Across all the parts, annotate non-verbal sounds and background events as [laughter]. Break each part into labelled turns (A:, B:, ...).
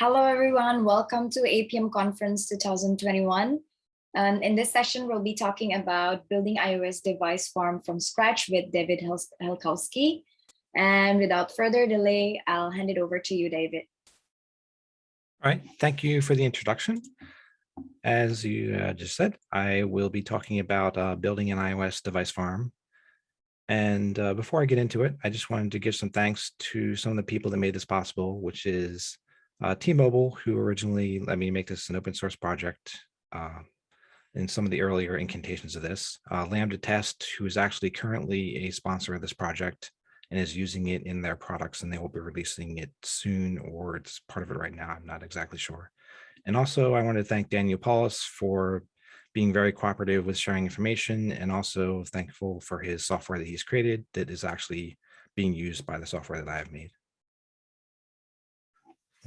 A: Hello, everyone. Welcome to Appium Conference 2021. And in this session, we'll be talking about building iOS device farm from scratch with David Helkowski. And without further delay, I'll hand it over to you, David.
B: All right, thank you for the introduction. As you uh, just said, I will be talking about uh, building an iOS device farm. And uh, before I get into it, I just wanted to give some thanks to some of the people that made this possible, which is uh, T-Mobile, who originally let me make this an open source project uh, in some of the earlier incantations of this. Uh, Lambda Test, who is actually currently a sponsor of this project and is using it in their products, and they will be releasing it soon, or it's part of it right now. I'm not exactly sure. And also, I want to thank Daniel Paulus for being very cooperative with sharing information and also thankful for his software that he's created that is actually being used by the software that I have made.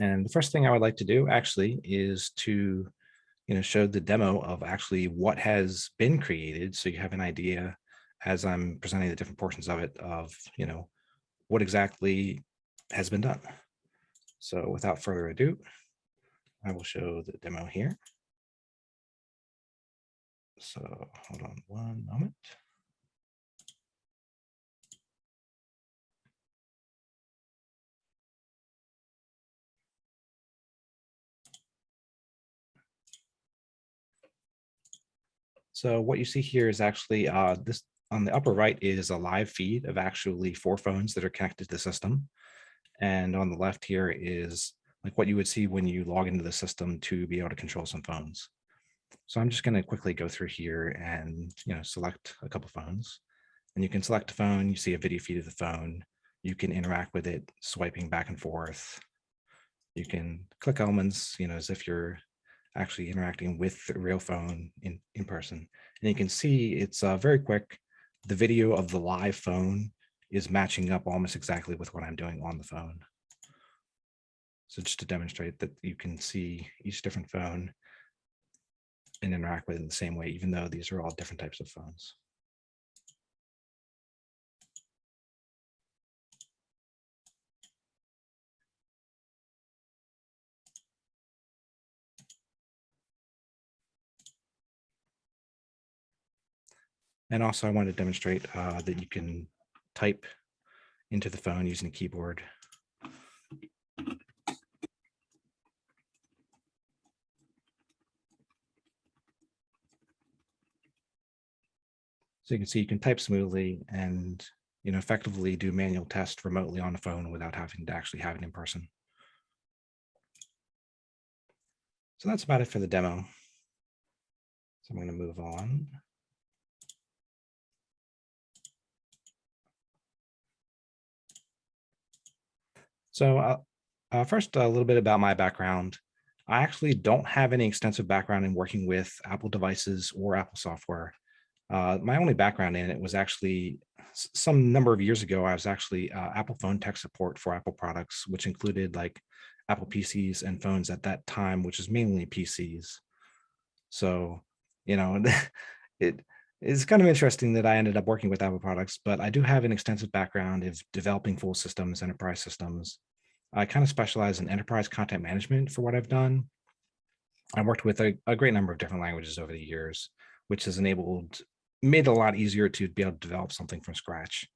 B: And the first thing I would like to do actually is to you know, show the demo of actually what has been created. So you have an idea as I'm presenting the different portions of it of, you know, what exactly has been done. So without further ado, I will show the demo here. So hold on one moment. So what you see here is actually uh, this on the upper right is a live feed of actually four phones that are connected to the system. And on the left here is like what you would see when you log into the system to be able to control some phones. So I'm just going to quickly go through here and you know select a couple phones. And you can select a phone, you see a video feed of the phone. You can interact with it swiping back and forth. You can click elements, you know, as if you're actually interacting with the real phone in, in person. And you can see it's uh, very quick. The video of the live phone is matching up almost exactly with what I'm doing on the phone. So just to demonstrate that you can see each different phone and interact with it in the same way, even though these are all different types of phones. And also I want to demonstrate uh, that you can type into the phone using a keyboard. So you can see you can type smoothly and you know effectively do manual test remotely on the phone without having to actually have it in person. So that's about it for the demo. So I'm going to move on. So uh, uh, first, a little bit about my background. I actually don't have any extensive background in working with Apple devices or Apple software. Uh, my only background in it was actually some number of years ago, I was actually uh, Apple phone tech support for Apple products, which included like Apple PCs and phones at that time, which is mainly PCs. So, you know, [laughs] it's kind of interesting that I ended up working with Apple products, but I do have an extensive background of developing full systems, enterprise systems, I kind of specialize in enterprise content management for what I've done. I worked with a, a, great number of different languages over the years, which has enabled, made it a lot easier to be able to develop something from scratch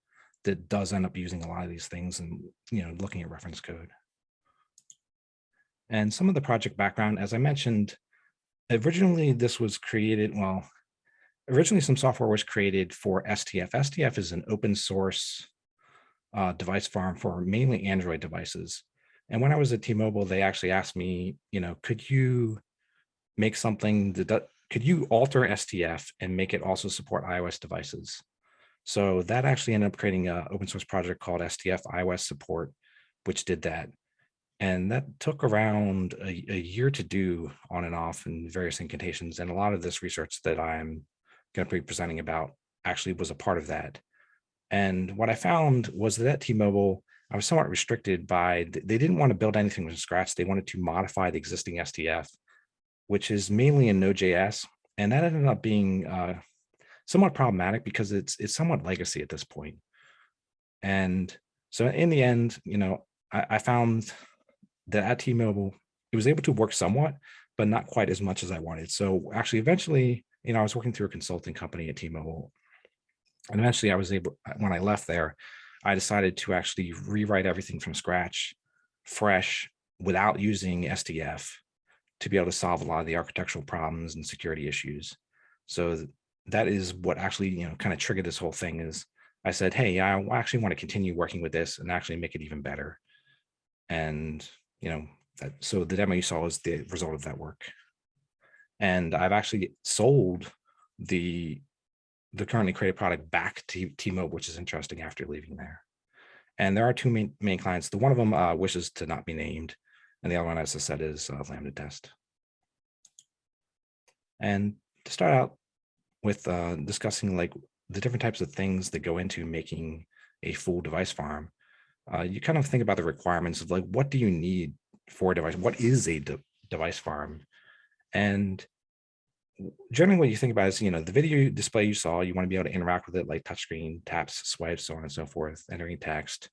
B: that does end up using a lot of these things and, you know, looking at reference code. And some of the project background, as I mentioned, originally this was created, well, originally some software was created for STF. STF is an open source uh, device farm for mainly Android devices. And when I was at T-Mobile, they actually asked me, you know, could you make something that, could you alter STF and make it also support iOS devices? So that actually ended up creating an open source project called STF iOS support, which did that. And that took around a, a year to do on and off in various incantations. And a lot of this research that I'm going to be presenting about actually was a part of that. And what I found was that at T-Mobile, I was somewhat restricted by, they didn't want to build anything from scratch. They wanted to modify the existing STF, which is mainly in Node.js. And that ended up being uh, somewhat problematic because it's, it's somewhat legacy at this point. And so in the end, you know, I, I found that at T-Mobile, it was able to work somewhat, but not quite as much as I wanted. So actually, eventually, you know, I was working through a consulting company at T-Mobile. And eventually I was able, uh, when I left there, I decided to actually rewrite everything from scratch, fresh, without using STF to be able to solve a lot of the architectural problems and security issues. So that is what actually, you know, kind of triggered this whole thing is I said, hey, I actually want to continue working with this and actually make it even better. And, you know, that, so the demo you saw is the result of that work. And I've actually sold the the currently created product back to T-Mobile, which is interesting after leaving there. And there are two main, main clients. The one of them uh, wishes to not be named, and the other one, as I said, is uh, Lambda Test. And to start out with uh, discussing like the different types of things that go into making a full device farm, uh, you kind of think about the requirements of like, what do you need for a device? What is a de device farm? And generally what you think about is, you know, the video display you saw, you want to be able to interact with it like touchscreen, taps, swipes, so on and so forth, entering text.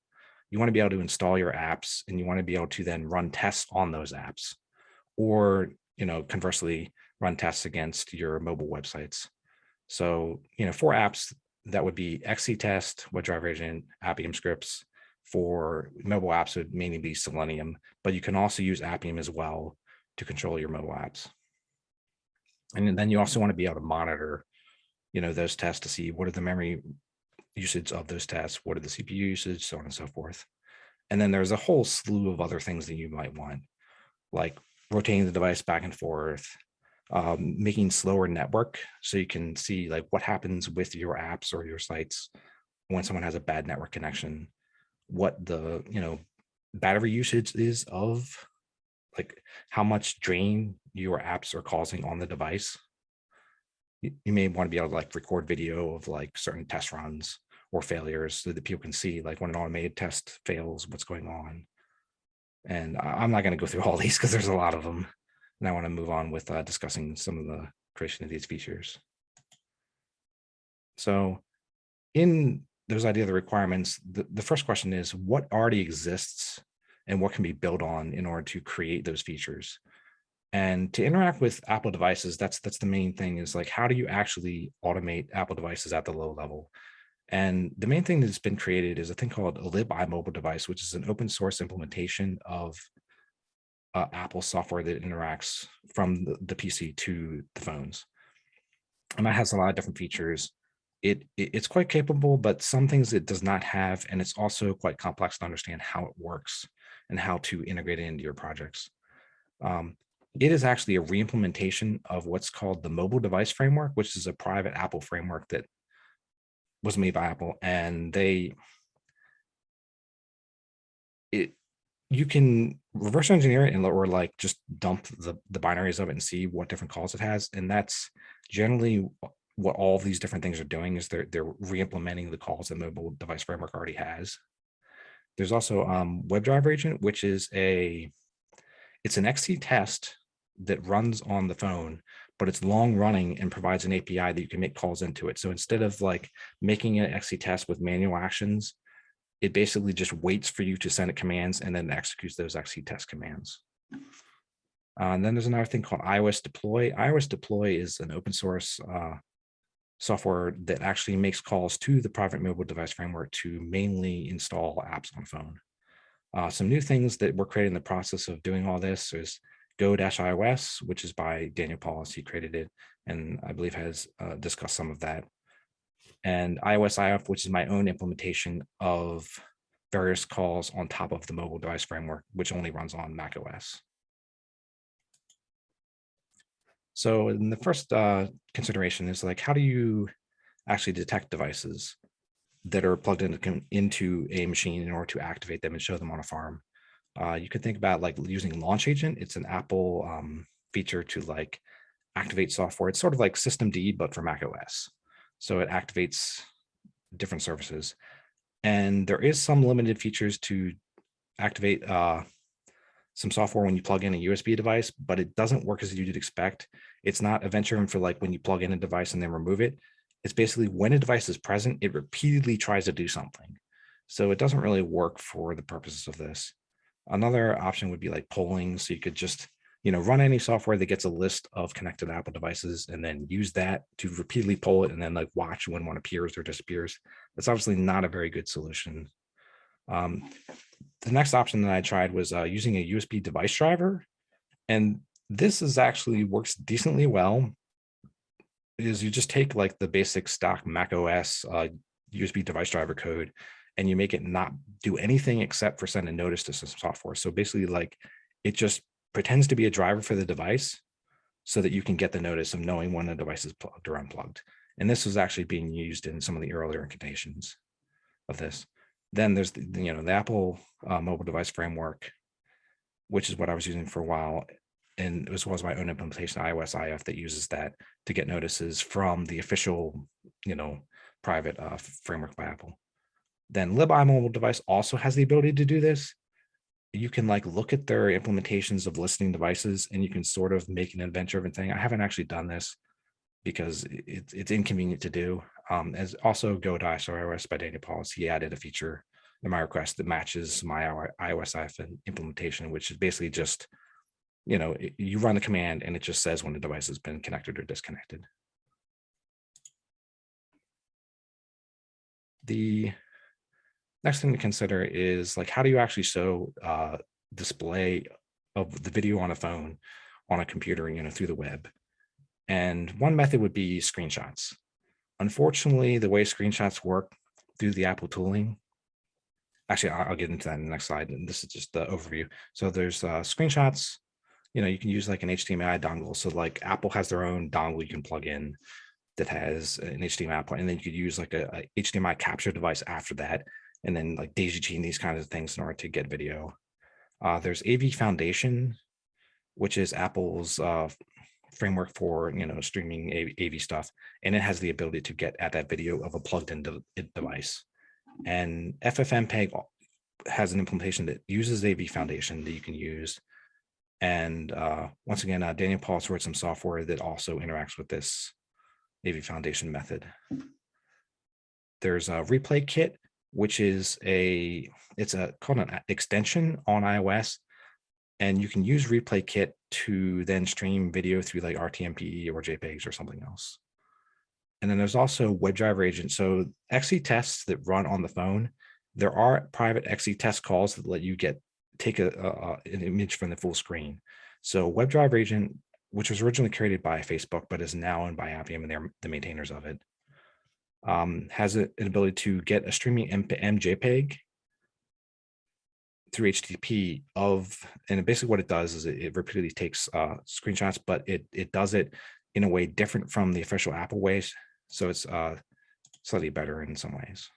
B: You want to be able to install your apps and you want to be able to then run tests on those apps or, you know, conversely run tests against your mobile websites. So, you know, for apps that would be XC test, WebDriver agent, Appium scripts for mobile apps would mainly be Selenium, but you can also use Appium as well to control your mobile apps. And then you also want to be able to monitor, you know, those tests to see what are the memory usage of those tests, what are the CPU usage, so on and so forth. And then there's a whole slew of other things that you might want, like rotating the device back and forth, um, making slower network so you can see like what happens with your apps or your sites when someone has a bad network connection, what the, you know, battery usage is of like how much drain your apps are causing on the device. You, may want to be able to like record video of like certain test runs or failures so that people can see like when an automated test fails, what's going on. And I'm not going to go through [laughs] all these because there's a lot of them. And I want to move on with uh, discussing some of the creation of these features. So in those idea of the requirements, the, the first question is what already exists and what can be built on in order to create those features. And to interact with Apple devices, that's that's the main thing is like, how do you actually automate Apple devices at the low level? And the main thing that's been created is a thing called a libimobiledevice, which is an open source implementation of uh, Apple software that interacts from the, the PC to the phones. And that has a lot of different features. It, it, it's quite capable, but some things it does not have, and it's also quite complex to understand how it works and how to integrate it into your projects. Um, it is actually a reimplementation of what's called the mobile device framework, which is a private Apple framework that was made by Apple. And they, it, you can reverse engineer it and or like just dump the, the binaries of it and see what different calls it has. And that's generally what all these different things are doing is they're, they're re-implementing the calls that mobile device framework already has. There's also um, WebDriver agent, which is a, it's an XC test that runs on the phone, but it's long running and provides an API that you can make calls into it. So instead of like making an XC test with manual actions, it basically just waits for you to send it commands and then executes those XC test commands. Uh, and then there's another thing called iOS deploy. iOS deploy is an open source uh, software that actually makes calls to the private mobile device framework to mainly install apps on phone. Uh, some new things that we're creating in the process of doing all this is Go-iOS, which is by Daniel Paulus. He created it and I believe has uh, discussed some of that. And iOS IF, which is my own implementation of various calls on top of the mobile device framework, which only runs on Mac OS. So in the first uh, consideration is like, how do you actually detect devices that are plugged into, into a machine in order to activate them and show them on a farm? Uh, you could think about like using Launch Agent. It's an Apple um, feature to like activate software. It's sort of like systemd, but for Mac OS. So it activates different services. And there is some limited features to activate uh, some software when you plug in a USB device, but it doesn't work as you'd expect. It's not event-driven for like when you plug in a device and then remove it. It's basically when a device is present, it repeatedly tries to do something. So it doesn't really work for the purposes of this. Another option would be like polling. So you could just, you know, run any software that gets a list of connected Apple devices and then use that to repeatedly poll it and then like watch when one appears or disappears. That's obviously not a very good solution. Um, the next option that I tried was uh, using a USB device driver. And this is actually works decently well. Is you just take like the basic stock Mac OS uh, USB device driver code and you make it not do anything except for send a notice to some software. So basically like it just pretends to be a driver for the device so that you can get the notice of knowing when the device is plugged or unplugged. And this was actually being used in some of the earlier incarnations of this. Then there's the, you know, the Apple uh, mobile device framework, which is what I was using for a while. And as well as my own implementation iOS IF that uses that to get notices from the official, you know, private uh, framework by Apple. Then libimobiledevice also has the ability to do this. You can like look at their implementations of listening devices and you can sort of make an event-driven thing. I haven't actually done this because it's it's inconvenient to do. Um, as also Go to iOS by Daniel Paulus, he added a feature in my request that matches my iOS IF implementation, which is basically just, you know, you run the command and it just says when the device has been connected or disconnected. The next thing to consider is like, how do you actually show uh, display of the video on a phone on a computer, you know, through the web? And one method would be screenshots. Unfortunately, the way screenshots work through the Apple tooling, actually, I'll get into that in the next slide. And this is just the overview. So there's uh, screenshots, you know, you can use like an HDMI dongle. So like Apple has their own dongle you can plug in that has an HDMI port, and then you could use like a, a HDMI capture device after that, and then like daisy chain these kinds of things in order to get video. Uh, there's AV Foundation, which is Apple's uh, framework for you know streaming AV stuff, and it has the ability to get at that video of a plugged-in de device. And FFmpeg has an implementation that uses AV Foundation that you can use. And uh, once again, uh, Daniel Paulus wrote some software that also interacts with this AV Foundation method. There's a replay kit, which is a, it's a called an extension on iOS. And you can use replay kit to then stream video through like RTMP or JPEGs or something else. And then there's also WebDriver agent. So XC tests that run on the phone, there are private XC test calls that let you get take a, a, an image from the full screen. So WebDriver agent which was originally created by Facebook, but is now owned by Appium and they're the maintainers of it, um, has an ability to get a streaming MJPEG through HTTP of, and basically what it does is it, it repeatedly takes uh, screenshots, but it, it does it in a way different from the official Apple ways. So it's uh, slightly better in some ways.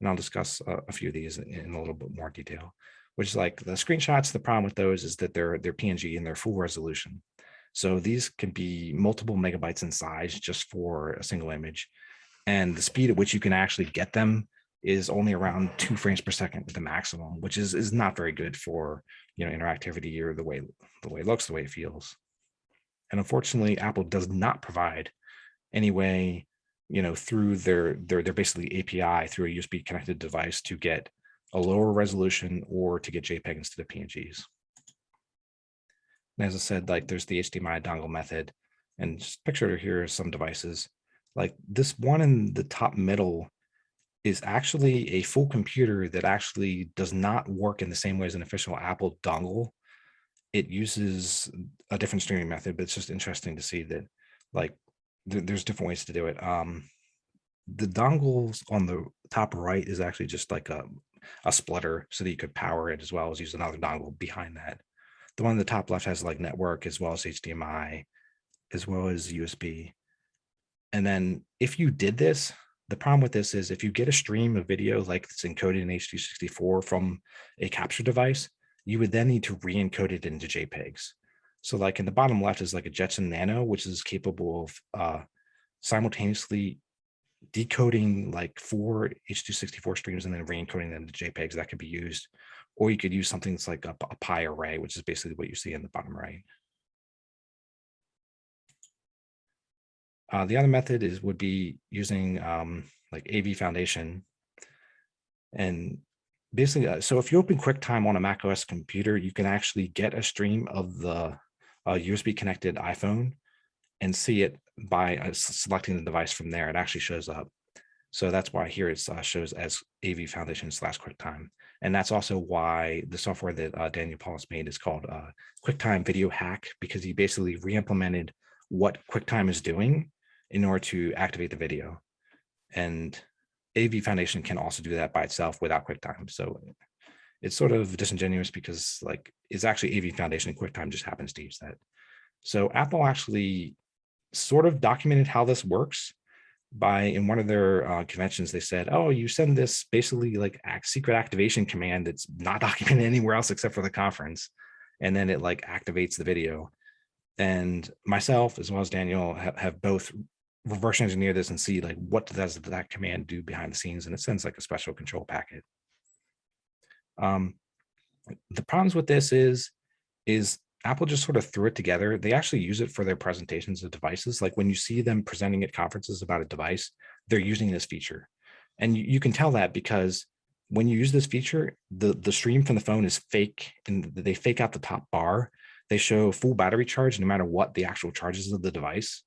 B: And I'll discuss uh, a few of these in, in a little bit more detail which is like the screenshots. The problem with those is that they're they're PNG and they're full resolution. So these can be multiple megabytes in size just for a single image. And the speed at which you can actually get them is only around two frames per second at the maximum, which is is not very good for you know interactivity or the way the way it looks, the way it feels. And unfortunately, Apple does not provide any way, you know, through their their their basically API through a USB connected device to get a lower resolution or to get JPEG instead of PNGs. And as I said, like there's the HDMI dongle method and just pictured here are some devices like this one in the top middle is actually a full computer that actually does not work in the same way as an official Apple dongle. It uses a different streaming method, but it's just interesting to see that like th there's different ways to do it. Um, the dongles on the top right is actually just like a a splitter so that you could power it as well as use another dongle behind that. The one in the top left has like network as well as HDMI, as well as USB. And then if you did this, the problem with this is if you get a stream of video like it's encoded in HD64 from a capture device, you would then need to re-encode it into JPEGs. So like in the bottom left is like a Jetson Nano, which is capable of uh, simultaneously decoding like four H.264 streams and then re-encoding them to JPEGs that could be used. Or you could use something that's like a, a pi array, which is basically what you see in the bottom right. Uh, the other method is would be using um, like AV Foundation. And basically, uh, so if you open QuickTime on a Mac OS computer, you can actually get a stream of the uh, USB connected iPhone and see it by uh, selecting the device from there. It actually shows up. So that's why here it uh, shows as AV Foundation slash QuickTime. And that's also why the software that uh, Daniel Paulus made is called uh, QuickTime Video Hack, because he basically re-implemented what QuickTime is doing in order to activate the video. And AV Foundation can also do that by itself without QuickTime. So it's sort of disingenuous because like it's actually AV Foundation and QuickTime just happens to use that. So Apple actually sort of documented how this works by in one of their uh, conventions, they said, oh, you send this basically like act, secret activation command that's not [laughs] documented anywhere else except for the conference. And then it like activates the video. And myself, as well as Daniel, have, have both reverse engineer this and see like what does that command do behind the scenes. And it sends like a special control packet. Um, the problems with this is, is Apple just sort of threw it together. They actually use it for their presentations of devices. Like when you see them presenting at conferences about a device, they're using this feature. And you, you can tell that because when you use this feature, the, the stream from the phone is fake and they fake out the top bar. They show full battery charge no matter what the actual charges of the device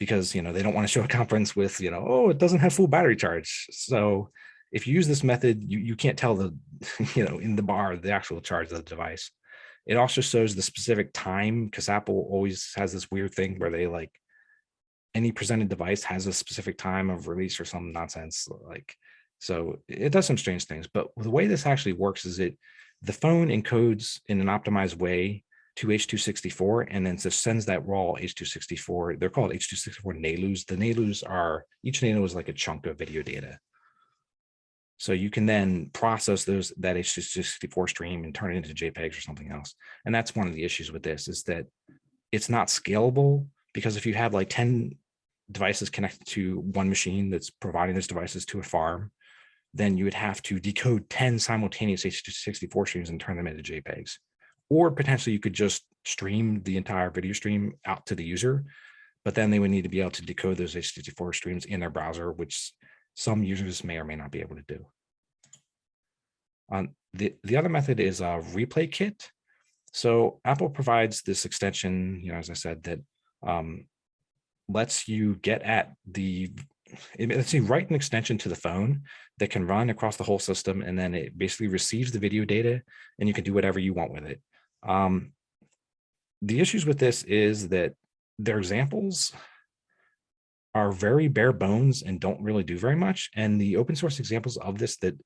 B: because you know they don't want to show a conference with you know oh it doesn't have full battery charge so if you use this method you, you can't tell the [laughs] you know in the bar the actual charge of the device it also shows the specific time because apple always has this weird thing where they like any presented device has a specific time of release or some nonsense like so it does some strange things but the way this actually works is it the phone encodes in an optimized way to H264 and then just sends that raw H264. They're called H264 NALUs. The NALUs are, each NALU is like a chunk of video data. So you can then process those that H264 stream and turn it into JPEGs or something else. And that's one of the issues with this is that it's not scalable because if you have like 10 devices connected to one machine that's providing those devices to a farm, then you would have to decode 10 simultaneous H264 streams and turn them into JPEGs or potentially you could just stream the entire video stream out to the user, but then they would need to be able to decode those H264 streams in their browser, which some users may or may not be able to do. Um, the, the other method is a replay kit. So Apple provides this extension, you know, as I said, that um, lets you get at the, lets you write an extension to the phone that can run across the whole system. And then it basically receives the video data and you can do whatever you want with it. Um, the issues with this is that their examples are very bare bones and don't really do very much. And the open source examples of this that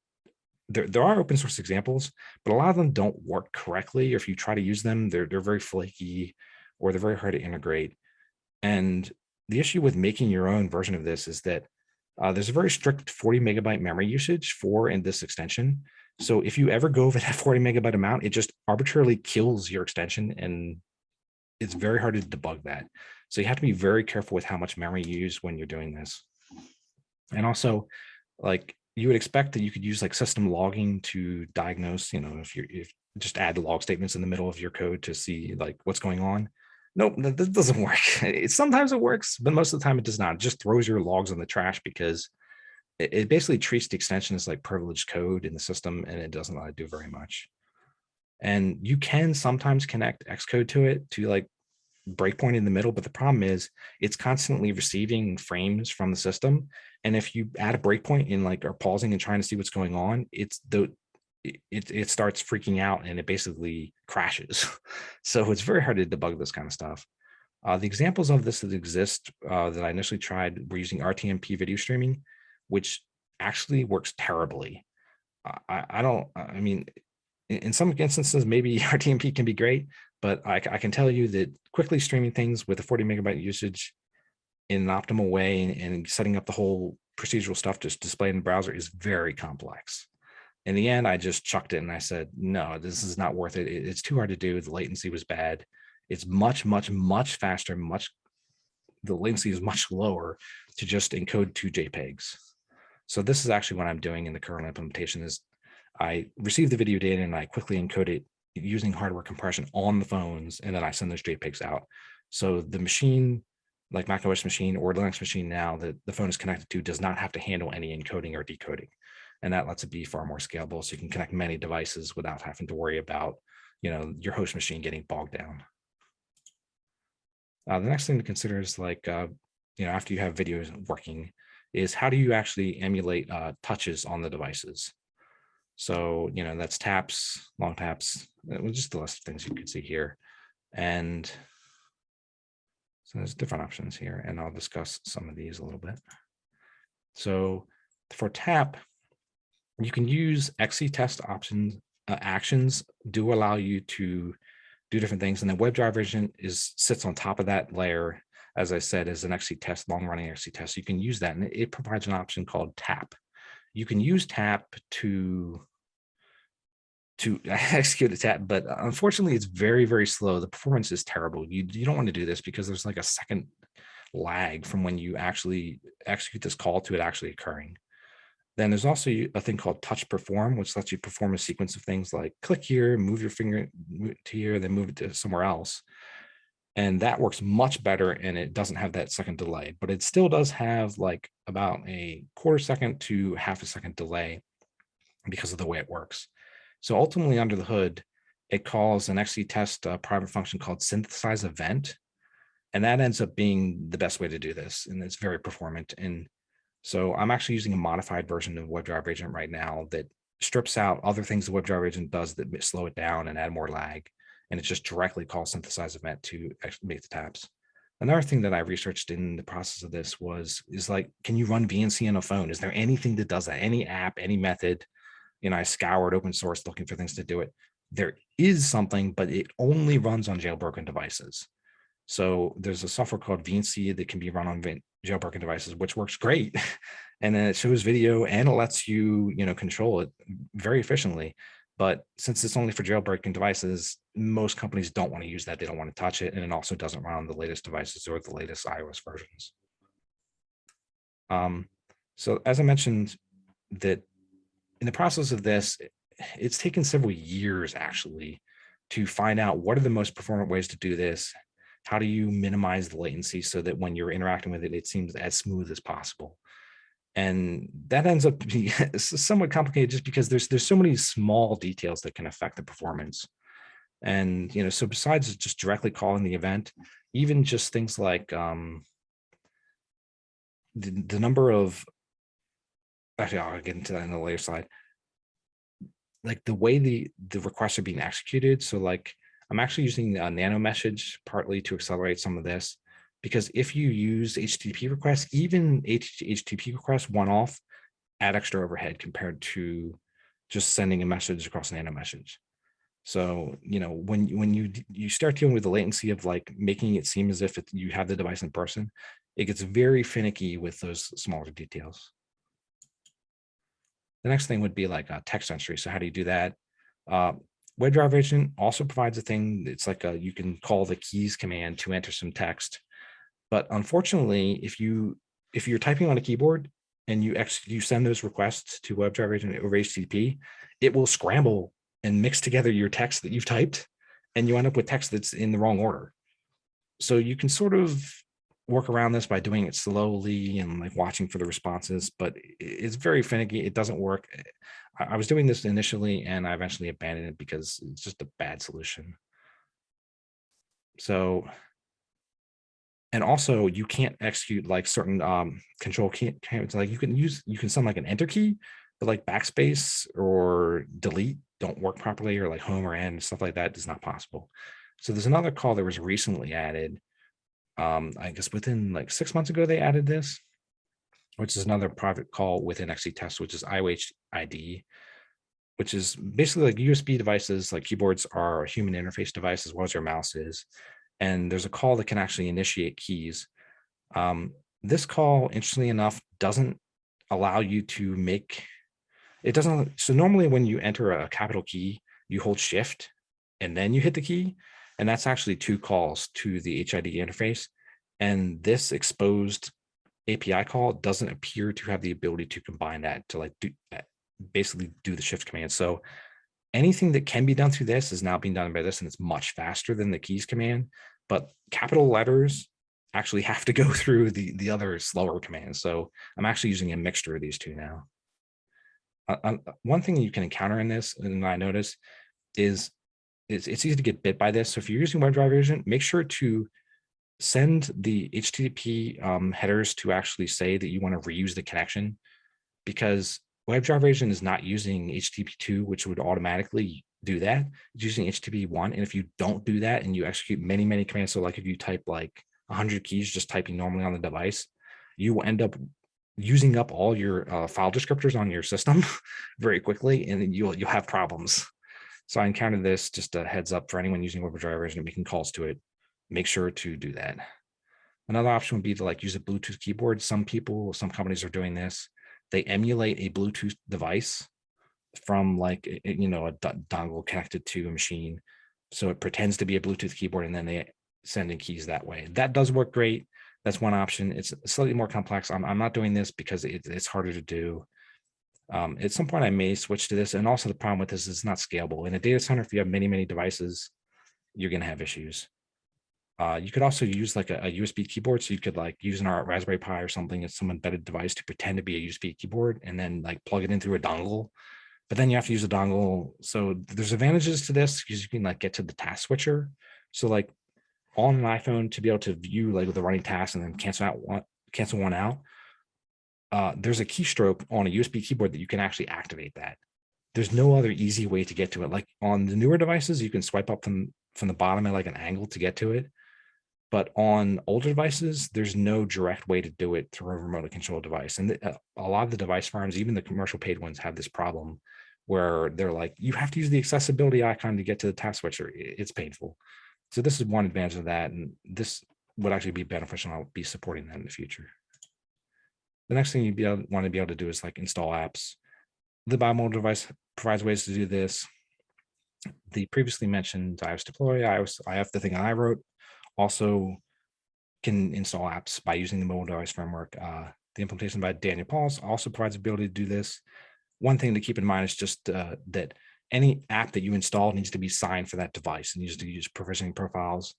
B: there, there are open source examples, but a lot of them don't work correctly. Or if you try to use them, they're, they're very flaky or they're very hard to integrate. And the issue with making your own version of this is that uh, there's a very strict 40 megabyte memory usage for in this extension. So if you ever go over that [laughs] 40 megabyte amount, it just arbitrarily kills your extension and it's very hard to debug that. So you have to be very careful with how much memory you use when you're doing this. And also like you would expect that you could use like system logging to diagnose, you know, if you if just add log statements in the middle of your code to see like what's going on. Nope, that, doesn't [laughs] work. It, sometimes it works, but most of the time it does not. It just throws your logs in the trash because it, it basically treats the extension as like privileged code in the system and it doesn't really do very much. And you can sometimes connect Xcode to it to like breakpoint in the middle, but the problem is it's constantly receiving frames from the system. And if you add a breakpoint in like or pausing and trying to see what's going on, it's the it, it starts freaking out and it basically crashes. [laughs] so it's very hard to debug this kind of stuff. Uh, the examples of this that exist uh, that I initially tried were using RTMP video streaming, which actually works terribly. I, I don't, I mean, in, in some instances, maybe [laughs] RTMP can be great, but I, I, can tell you that quickly streaming things with a 40 megabyte usage in an optimal way and, and setting up the whole procedural stuff to display in the browser is very complex in the end, I just chucked it and I said, no, this is not worth it. It's too hard to do. The latency was bad. It's much, much, much faster, much, the latency is much lower to just encode two JPEGs. So this is actually what I'm doing in the current implementation is I receive the video data and I quickly encode it using hardware compression on the phones, and then I send those JPEGs out. So the machine, like macOS machine or Linux machine now that the phone is connected to does not have to handle any encoding or decoding. And that lets it be far more scalable. So you can connect many devices without having to worry about, you know, your host machine getting bogged down. Uh, the next thing to consider is like, uh, you know, after you have videos working, is how do you actually emulate uh, touches on the devices? So, you know, that's taps, long taps, it was just the list of things you could see here. And so there's different options here, and I'll discuss some of these a little bit. So for tap, you can use XC test options, uh, actions do allow you to do different things. And the WebDriver Vision is sits on top of that layer, as I said, as an XC test, long running XC test. You can use that and it provides an option called tap. You can use tap to to [laughs] execute a tap, but uh, unfortunately it's very, very slow. The performance is terrible. You, you don't want to do this because there's like a second lag from when you actually execute this call to it actually occurring. Then there's also a thing called touch perform, which lets you perform a sequence of things like click here, move your finger to here, then move it to somewhere else. And that works much better and it doesn't have that second delay, but it still does have like about a quarter second to half a second delay because of the way it works. So ultimately under the hood, it calls an XC test uh, private function called synthesize event. And that ends up being the best way to do this. And it's very performant. And so I'm actually using a modified version of WebDriver Agent right now that strips out other things the WebDriver Agent does that slow it down and add more lag. And it just directly calls synthesize event to make the taps. Another thing that I researched in the process of this was, is like, can you run VNC on a phone? Is there anything that does that? Any app, any method? Know, I scoured open source looking for things to do it. There is something, but it only runs on jailbroken devices. So there's a software called VNC that can be run on jailbroken devices, which works great. [laughs] and then it shows video and it lets you, you know, control it very efficiently. But since it's only for jailbroken devices, most companies don't want to use that. They don't want to touch it. And it also doesn't run on the latest devices or the latest iOS versions. Um, so as I mentioned, that in the process of this, it's taken several years actually to find out what are the most performant ways to do this, how do you minimize the latency so that when you're interacting with it, it seems as smooth as possible? And that ends up [laughs] being somewhat complicated just because there's there's so many small details that can affect the performance. And, you know, so besides just directly calling the event, even just things like um, the, the number of, actually, I'll get into that in the later slide, like the way the, the requests are being executed. So like I'm actually using a nano message partly to accelerate some of this, because if you use HTTP requests, even HTTP requests one off, add extra overhead compared to just sending a message across nano message. So, you know, when, when you, you start dealing with the latency of like making it seem as if it, you have the device in person, it gets very finicky with those smaller details. The next thing would be like a text entry. So how do you do that? Uh, WebDriver agent also provides a thing. It's like a, you can call the keys command to enter some text. But unfortunately, if you if you're typing on a keyboard and you ex you send those requests to WebDriver agent over HTTP, it will scramble and mix together your text that you've typed, and you end up with text that's in the wrong order. So you can sort of work around this by doing it slowly and like watching for the responses, but it's very finicky. It doesn't work. I was doing this initially and I eventually abandoned it because it's just a bad solution. So, and also you can't execute like certain um, control can't like you can use, you can send like an enter key, but like backspace or delete don't work properly or like home or end, stuff like that is not possible. So there's another call that was recently added um, I guess within like six months ago, they added this, which is another private call within XC test, which is IOH ID, which is basically like USB devices, like keyboards are a human interface device as well as your mouse is. And there's a call that can actually initiate keys. Um, this call, interestingly enough, doesn't allow you to make, it doesn't, so normally when you enter a capital key, you hold shift and then you hit the key. And that's actually two calls to the HID interface. And this exposed API call doesn't appear to have the ability to combine that to like do uh, basically do the shift command. So anything that can be done through this is now being done by this and it's much faster than the keys command, but capital letters actually [laughs] have to go through the, the other slower commands. So I'm actually using a mixture of these two now. uh, uh, one thing you can encounter in this, and I notice, is it's, it's easy to get bit by this. So if you're using WebDriver agent, make sure to send the HTTP um, headers to actually say that you want to reuse the connection because WebDriver agent is not using HTTP2, which would automatically do that. It's using HTTP1. And if you don't do that and you execute many, many commands, so like if you type like 100 keys just typing normally on the device, you will end up using up all your uh, file descriptors on your system [laughs] very quickly, and you'll you'll have problems. So I encountered this, just a heads up for anyone using WebDriver and making calls to it, make sure to do that. Another option would be to like use a Bluetooth keyboard. Some people, some companies are doing this. They emulate a Bluetooth device from like, you know, a dongle connected to a machine. So it pretends to be a Bluetooth keyboard and then they send in keys that way. That does work great. That's one option. It's slightly more complex. I'm, I'm not doing this because it, it's harder to do. Um, at some point I may switch to this. And also the problem with this is it's not scalable. In a data center, if you have many, many devices, you're going to have issues. Uh, you could also use like a, a, USB keyboard. So you could like use an Raspberry Pi or something as some embedded device to pretend to be a USB keyboard and then like plug it in through a dongle. But then you have to use a dongle. So there's advantages to this because you can like get to the task switcher. So like on an iPhone to be able to view like the running tasks and then cancel out one, cancel one out uh, there's a keystroke on a USB keyboard that you can actually activate that. There's no other easy way to get to it. Like on the newer devices, you can swipe up from, from the bottom at like an angle to get to it. But on older devices, there's no direct way to do it through a remotely controlled device. And the, uh, a lot of the device farms, even the commercial paid ones have this problem where they're like, you have to use the accessibility icon to get to the task switcher. It's painful. So this is one advantage of that. And this would actually be beneficial. I'll be supporting that in the future. The next thing you able, want to be able to do is like install apps. libimobiledevice provides ways to do this. The previously mentioned iOS deploy, iOS, IF, the thing I wrote, also can install apps by using the mobile device framework. Uh, the implementation by Daniel Paulus also provides the ability to do this. One thing to keep in mind is just uh, that any app that you install needs to be signed for that device and needs to use provisioning profiles.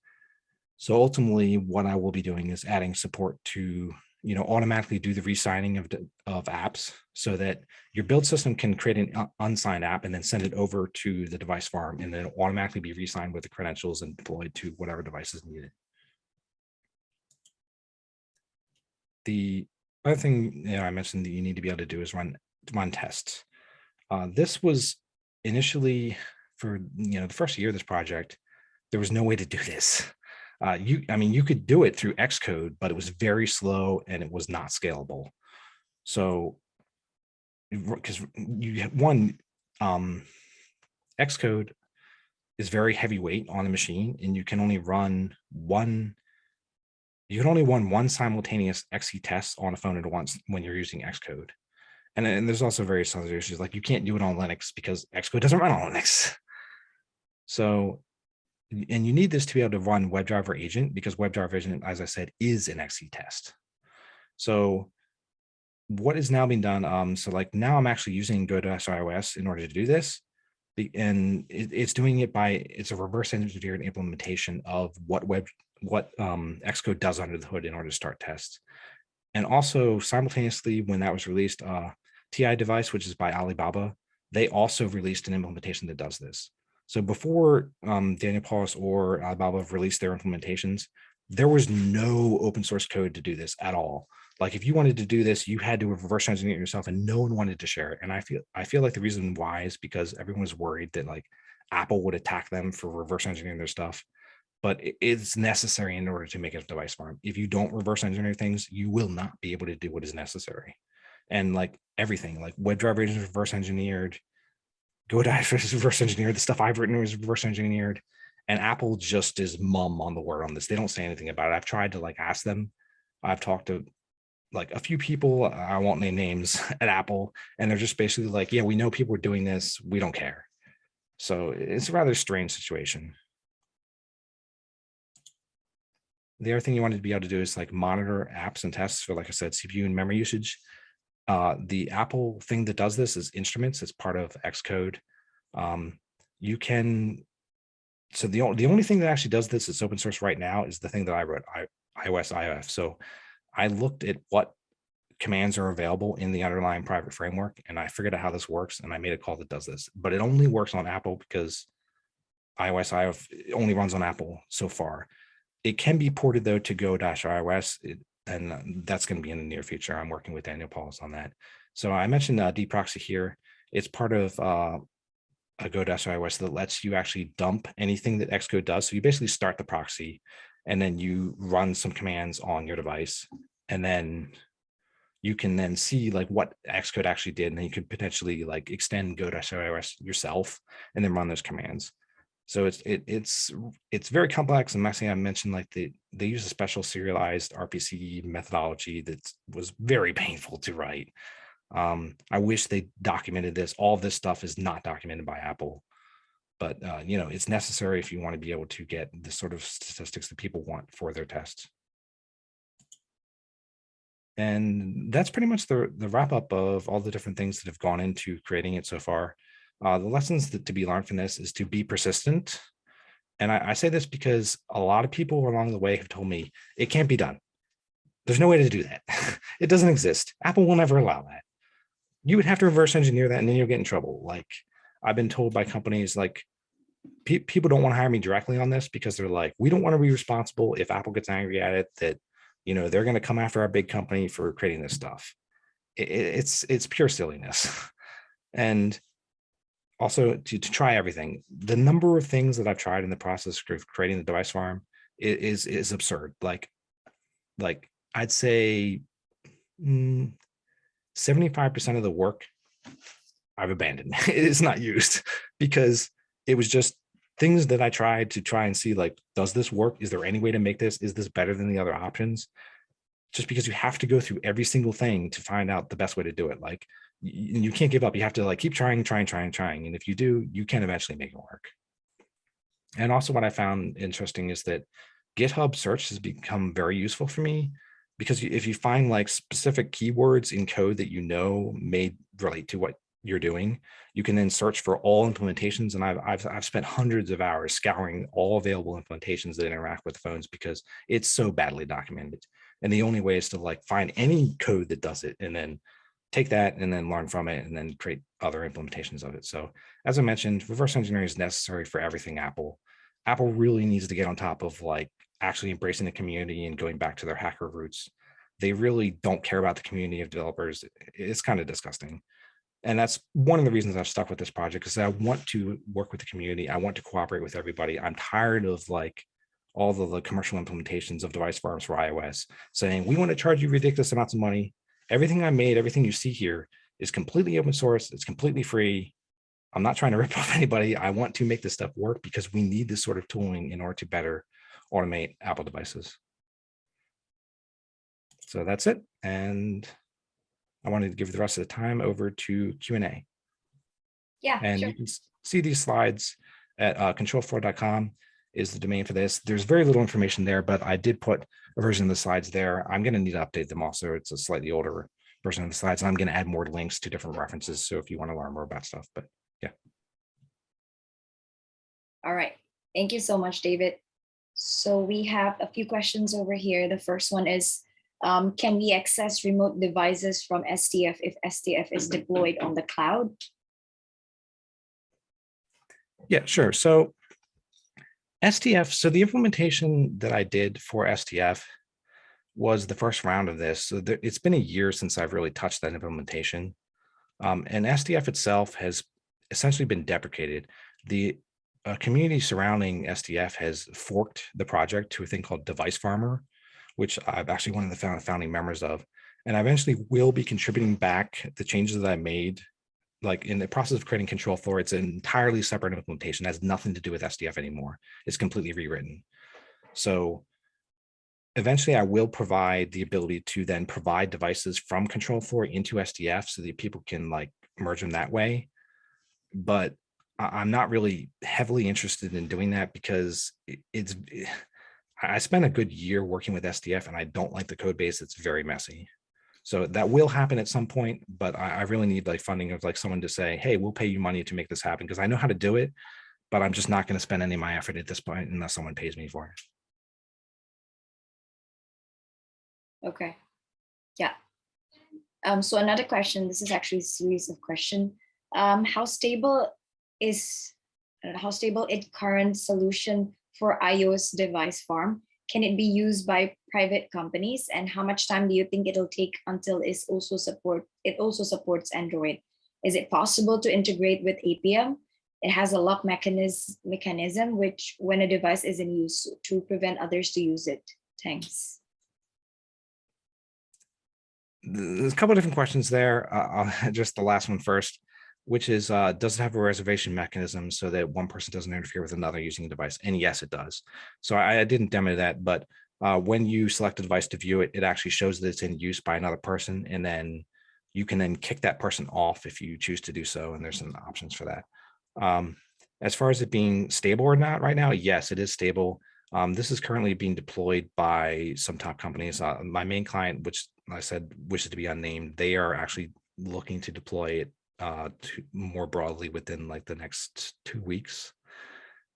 B: So ultimately, what I will be doing is adding support to you know, automatically do the re-signing of, of apps so that your build system can create an unsigned app and then send it over to the device farm and then automatically be re-signed with the credentials and deployed to whatever device is needed. The other thing you know, I mentioned that you need to be able to do is run run tests. Uh, this was initially for you know the first year of this project, there was no way to do this uh, you, I mean, you could do it through Xcode, but it was very slow and it was not scalable. So, because you one, um, Xcode is very heavyweight on the machine, and you can only run one. You can only run one simultaneous XC test on a phone at once when you're using Xcode. And, and there's also various other issues like you can't do it on Linux because Xcode doesn't run on Linux. So and you need this to be able to run WebDriver agent because WebDriver agent, as I said, is an XC test. So what is now being done? Um, so like now I'm actually using GoDoS iOS in order to do this. And it, it's doing it by, it's a reverse engineered implementation of what web, what um, Xcode does under the hood in order to start tests. And also simultaneously, when that was released, uh, tidevice, which is by Alibaba, they also released an implementation that does this. So before um, Daniel Paulus or Alibaba released their implementations, there was no open source code to do this at all. Like if you wanted to do this, you had to reverse engineer it yourself and no one wanted to share it. And I feel I feel like the reason why is because everyone was worried that like Apple would attack them for reverse engineering their stuff. But it's necessary in order to make a device farm. If you don't reverse engineer things, you will not be able to do what is necessary. And like everything, like WebDriver is reverse engineered, GoDaddy is [laughs] reverse engineered. The stuff I've written is reverse engineered. And Apple just is mum on the word on this. They don't say anything about it. I've tried to like ask them. I've talked to like a few people, I won't name names [laughs] at Apple, and they're just basically like, yeah, we know people are doing this. We don't care. So it's a rather strange situation. The other thing you wanted to be able to do is like monitor apps and tests for, like I said, CPU and memory usage. Uh, the Apple thing that does this is instruments. It's part of Xcode. Um, you can, so the, the only thing that actually does this is open source right now is the thing that I wrote, I, iOS IF. So I looked at what commands are available in the underlying private framework. And I figured out how this works and I made a call that does this, but it only works on Apple because iOS IF it only runs on Apple so far. It can be ported though to go-iOS and uh, that's going to be in the near future. I'm working with Daniel Paulus on that. So I mentioned uh, dproxy here. It's part of uh, a go-iOS that lets you actually dump anything that Xcode does. So you basically start the proxy and then you run some commands on your device and then you can then see like what Xcode actually did, and then you could potentially like extend go-iOS yourself and then run those commands. So it's it, it's it's very complex and messy. I mentioned like they they use a special serialized RPC methodology that was very painful to write. Um, I wish they documented this. All this stuff is not documented by Apple, but uh, you know it's necessary if you want to be able to get the sort of statistics that people want for their tests. And that's pretty much the, the wrap up of all the different things that have gone into creating it so far. Uh, the lessons that to be learned from this is to be persistent. And I, I say this because a lot of people along the way have told me it can't be done. There's no way to do that. [laughs] it doesn't exist. Apple will never allow that. You would have to reverse engineer that and then you'll get in trouble. Like I've been told by companies like pe people don't want to hire me directly on this because they're like, we don't want to be responsible if Apple gets angry at it that you know they're going to come after our big company for creating this stuff it, it's it's pure silliness [laughs] and also to, to try everything the number of things that i've tried in the process of creating the device farm is is absurd like like i'd say 75 mm, percent of the work i've abandoned [laughs] it's not used [laughs] because it was just things that I tried to try and see like, does this work? Is there any way to make this? Is this better than the other options? Just because you have to go through every single thing to find out the best way to do it. Like you, can't give up. You have to like keep trying, trying, trying, trying. And if you do, you can eventually make it work. And also what I found interesting is that GitHub search has become very useful for me because if you find like specific keywords in code that you know may relate to what you're doing, you can then search for all implementations. And I've, I've, I've spent hundreds of hours scouring all available implementations that interact with phones because it's so badly documented. And the only way is to like find any code that does it and then take that and then learn from it and then create other implementations of it. So as I mentioned, reverse engineering is necessary for everything Apple. Apple really needs to get on top of like actually embracing the community and going back to their hacker roots. They really don't care about the community of developers. It's kind of disgusting and that's one of the reasons I've stuck with this project because I want to work with the community. I want to cooperate with everybody. I'm tired of like all of the commercial implementations of device farms for iOS saying, we want to charge you ridiculous amounts of money. Everything I made, everything you see here is completely open source. It's completely free. I'm not trying to [laughs] rip off anybody. I want to make this stuff work because we need this sort of tooling in order to better automate Apple devices. So that's it. And I wanted to give the rest of the time over to Q&A.
A: Yeah,
B: And
A: sure.
B: you can see these slides at uh, controlfloor.com is the domain for this. There's very little information there, but I did put a version of the slides there. I'm going to need to update them also. It's a slightly older version of the slides. And I'm going to add more links to different references. So if you want to learn more about stuff, but yeah.
A: All right. Thank you so much, David. So we have a few questions over here. The first one is, um, can we access remote devices from STF if STF is deployed on the cloud?
B: Yeah, sure. So STF, so the implementation that I did for STF was the first round of this. So there, it's been a year since I've really touched that implementation. Um, and STF itself has essentially been deprecated. The uh, community surrounding STF has forked the project to a thing called Device Farmer, which I'm actually one of the founding members of. And I eventually will be contributing back the changes that I made, like in the process of creating ControlFloor, it's an entirely separate implementation, it has nothing to do with STF anymore. It's completely rewritten. So eventually I will provide the ability to then provide devices from ControlFloor into STF so that people can like merge them that way. But I'm not really heavily interested in doing that because it's [sighs] I spent a good year working with STF and I don't like the code base. It's very messy. So that will happen at some point, but I, I really need like funding of like someone to say, hey, we'll pay you money to make this happen because I know how to do it, but I'm just not going to spend any of my effort at this point unless someone pays me for it.
A: Okay. Yeah. Um, so another question, this is actually a series of question. Um, how stable is, uh, how stable is current solution for iOS device farm? Can it be used by private companies? And how much time do you think it'll take until it's also support, it also supports Android? Is it possible to integrate with Appium? It has a lock mechanism, mechanism which when a device is in use to prevent others to use it. Thanks.
B: There's a couple of different questions there. Uh, just [laughs] the last one first, which is, uh, does it have a reservation mechanism so that one person doesn't interfere with another using the device? And yes, it does. So I, I didn't demo that, but uh, when you select a device to view it, it actually shows that it's in use by another person, and then you can then kick that person off if you choose to do so, and there's some options for that. Um, as far as it being stable or not right now, yes, it is stable. Um, this is currently being deployed by some top companies. Uh, my main client, which I said wishes to be unnamed, they are actually looking to deploy it uh, to more broadly within like the next two weeks.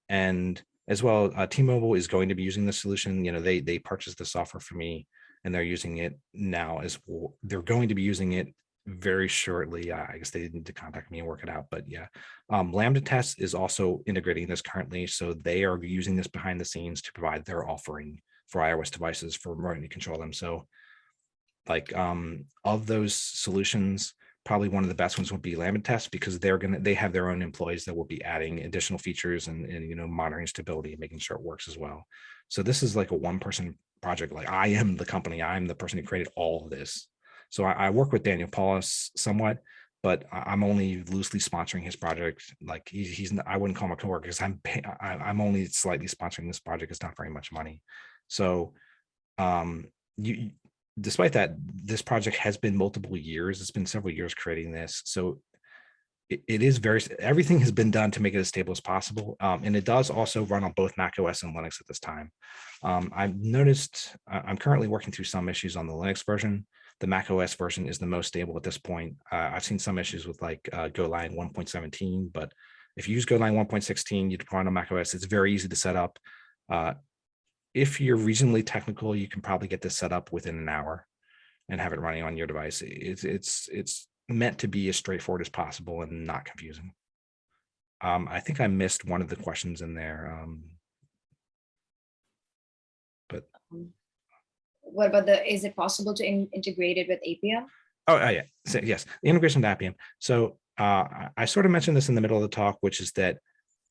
B: And as well, uh, T-Mobile is going to be using the solution. You know, they they purchased the software for me, and they're using it now as well. They're going to be using it very shortly. Uh, I guess they need to contact me and work it out. But yeah, um, Lambda Test is also integrating this currently, so they are using this behind the scenes to provide their offering for iOS devices for remote to control them. So, like um, of those solutions, probably one of the best ones would be Lambda Test because they're gonna they have their own employees that will be adding additional features and, and you know monitoring stability and making sure it works as well. So this is like a one person project. Like I am the company, I'm the person who created all of this. So I, I work with Daniel Paulus somewhat, but I'm only loosely sponsoring his project. Like he, he's, I wouldn't call him a coworker because I'm, I, I'm only slightly sponsoring this project. It's not very much money. So um, you, despite that, this project has been multiple years. It's been several years creating this. So it, it is very, everything has been done to make it as stable as possible. Um, and it does also run on both Mac OS and Linux at this time. Um, I've noticed, I'm currently working through some issues on the Linux version. The Mac OS version is the most stable at this point. Uh, I've seen some issues with like uh, Golang 1.17, but if you use Golang 1.16, you deploy on Mac OS, it's very easy to set up. Uh, if you're reasonably technical, you can probably get this set up within an hour and have it running on your device. It's it's it's meant to be as straightforward as possible and not confusing. Um, I think I missed one of the questions in there. Um, but
A: What about the, is it possible to in- integrate it with Appium?
B: Oh, uh, yeah. So, yes, the integration with Appium. So uh, I- I sort of mentioned this in the middle of the talk, which is that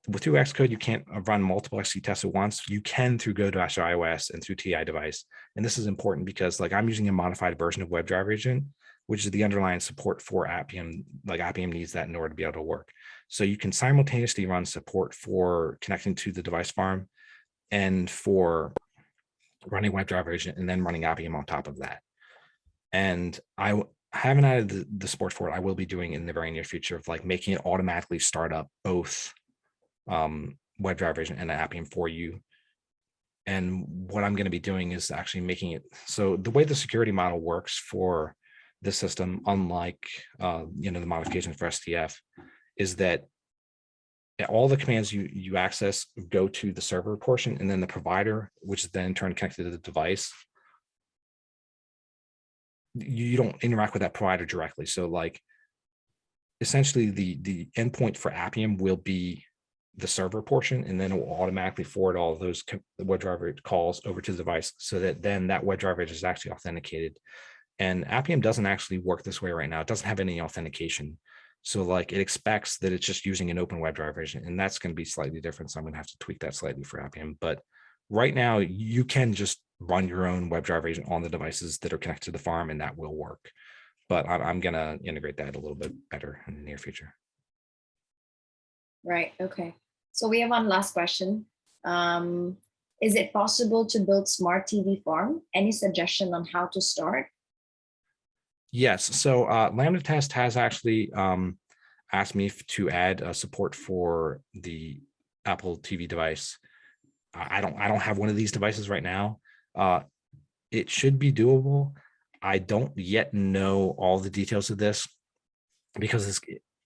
B: with through Xcode, you can't uh, run multiple XC tests at once. You can through Go-Dash iOS and through tidevice. And this is important because like I'm using a modified version of WebDriver agent, which is the underlying support for Appium. Like Appium needs that in order to be able to work. So you can simultaneously run support for connecting to the device farm and for running WebDriver agent and then running Appium on top of that. And I haven't added the, the support for it. I will be doing in the very near future of like making it automatically start up both um, WebDriver agent and Appium for you. And what I'm going to be doing is actually making it so the way the security model works for this system, unlike uh, you know the modifications for STF, is that all the commands you you access go to the server portion and then the provider which is then in turn connected to the device you don't interact with that provider directly so like essentially the the endpoint for appium will be the server portion and then it will automatically forward all those WebDriver calls over to the device so that then that WebDriver is actually authenticated and appium doesn't actually work this way right now it doesn't have any authentication so like it expects that it's just using an open WebDriver agent, and that's going to be slightly different. So I'm going to have to tweak that slightly for Appium. But right now you can just run your own WebDriver agent on the devices that are connected to the farm, and that will work. But I'm, I'm going to integrate that a little bit better in the near future.
A: Right, okay. So we have one last question. Um, is it possible to build smart TV farm? Any suggestion on how to start?
B: Yes, so uh, Lambda Test has actually um, asked me to add uh, support for the Apple TV device. I don't, I don't have one of these devices right now. Uh, it should be doable. I don't yet know all the details of this because it's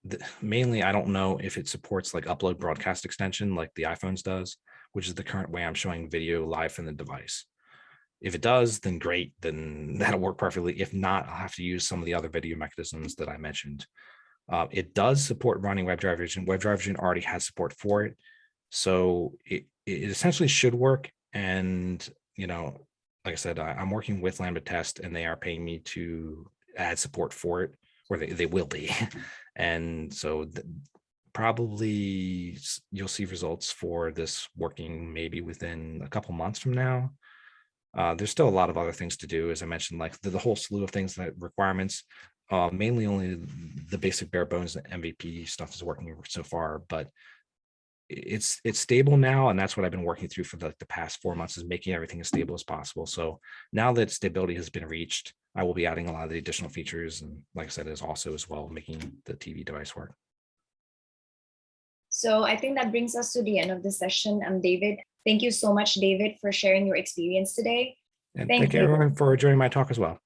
B: the- mainly I don't know if it supports like upload broadcast extension like the iPhones does, which is the current way I'm showing video live from the device. If it does, then great, then [laughs] that'll work perfectly. If not, I'll have to use some of the other video mechanisms that I mentioned. Uh, it does support running WebDriver Vision. Already has support for it. So it, it essentially should work. And, you know, like I said, I, I'm working with Lambda Test and they are paying me to add support for it, or they, they will be. [laughs] and so probably you'll see results for this working maybe within a couple months from now. Uh, there's still a lot of other things to do, as I mentioned, like the, the whole slew of things that requirements. Uh, mainly only the basic bare bones MVP stuff is working so far, but it's it's stable now, and that's what I've been working through for the, the past four months is making everything as stable as possible. So now that stability has been reached, I will be adding a lot of the additional features, and like I said, is also as well making the TV device work.
A: So I think that brings us to the end of the session. Um, David, thank you so much, David, for sharing your experience today.
B: And
A: Thank
B: thank
A: you.
B: everyone for joining my talk as well.